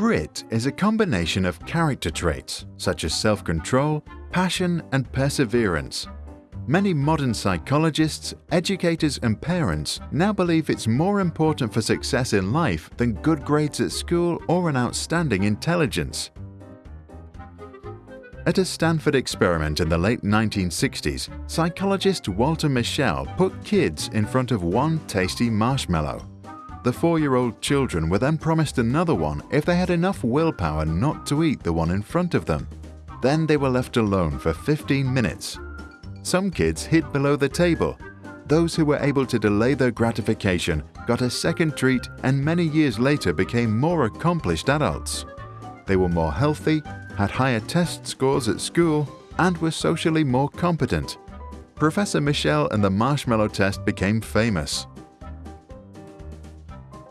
Grit is a combination of character traits such as self-control, passion and perseverance. Many modern psychologists, educators and parents now believe it's more important for success in life than good grades at school or an outstanding intelligence. At a Stanford experiment in the late 1960s, psychologist Walter Mischel put kids in front of one tasty marshmallow. The four-year-old children were then promised another one if they had enough willpower not to eat the one in front of them. Then they were left alone for 15 minutes. Some kids hid below the table. Those who were able to delay their gratification got a second treat and many years later became more accomplished adults. They were more healthy, had higher test scores at school, and were socially more competent. Professor Mischel and the marshmallow test became famous.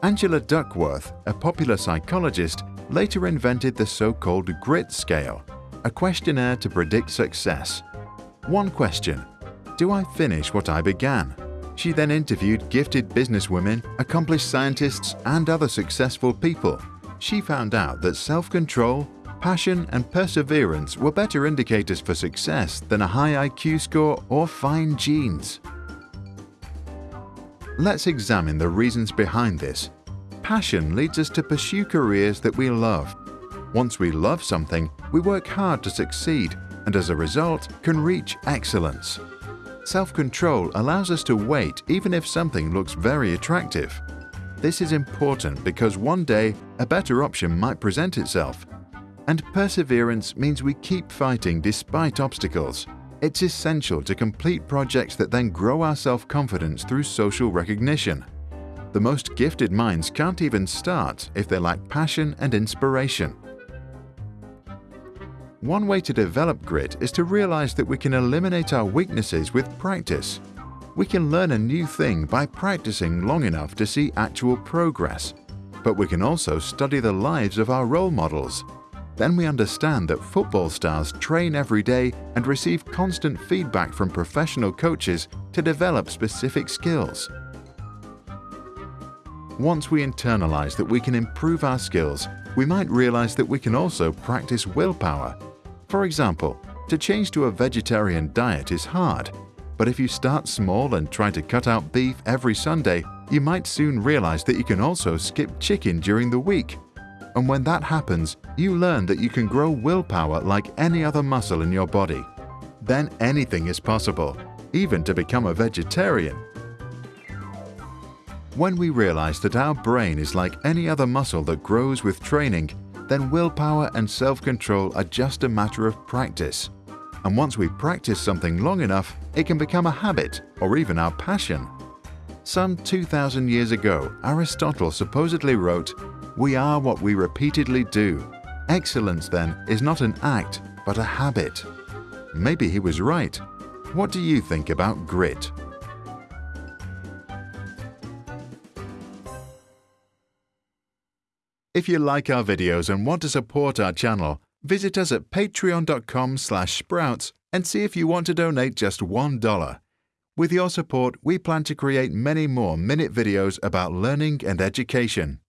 Angela Duckworth, a popular psychologist, later invented the so-called grit scale, a questionnaire to predict success. One question, do I finish what I began? She then interviewed gifted businesswomen, accomplished scientists and other successful people. She found out that self-control, passion and perseverance were better indicators for success than a high IQ score or fine genes. Let's examine the reasons behind this. Passion leads us to pursue careers that we love. Once we love something, we work hard to succeed and as a result can reach excellence. Self-control allows us to wait even if something looks very attractive. This is important because one day a better option might present itself. And perseverance means we keep fighting despite obstacles. It's essential to complete projects that then grow our self-confidence through social recognition. The most gifted minds can't even start if they lack passion and inspiration. One way to develop grit is to realize that we can eliminate our weaknesses with practice. We can learn a new thing by practicing long enough to see actual progress. But we can also study the lives of our role models then we understand that football stars train every day and receive constant feedback from professional coaches to develop specific skills. Once we internalize that we can improve our skills, we might realize that we can also practice willpower. For example, to change to a vegetarian diet is hard, but if you start small and try to cut out beef every Sunday, you might soon realize that you can also skip chicken during the week and when that happens, you learn that you can grow willpower like any other muscle in your body. Then anything is possible, even to become a vegetarian. When we realize that our brain is like any other muscle that grows with training, then willpower and self-control are just a matter of practice. And once we practice something long enough, it can become a habit or even our passion. Some 2,000 years ago, Aristotle supposedly wrote, we are what we repeatedly do. Excellence, then, is not an act, but a habit. Maybe he was right. What do you think about grit? If you like our videos and want to support our channel, visit us at patreon.com slash sprouts and see if you want to donate just $1. With your support, we plan to create many more minute videos about learning and education.